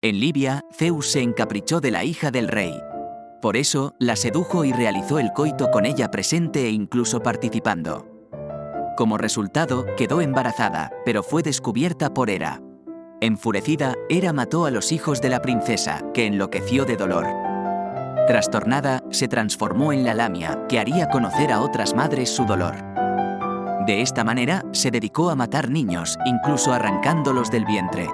En Libia, Zeus se encaprichó de la hija del rey. Por eso, la sedujo y realizó el coito con ella presente e incluso participando. Como resultado, quedó embarazada, pero fue descubierta por Hera. Enfurecida, Hera mató a los hijos de la princesa, que enloqueció de dolor. Trastornada, se transformó en la lamia, que haría conocer a otras madres su dolor. De esta manera, se dedicó a matar niños, incluso arrancándolos del vientre.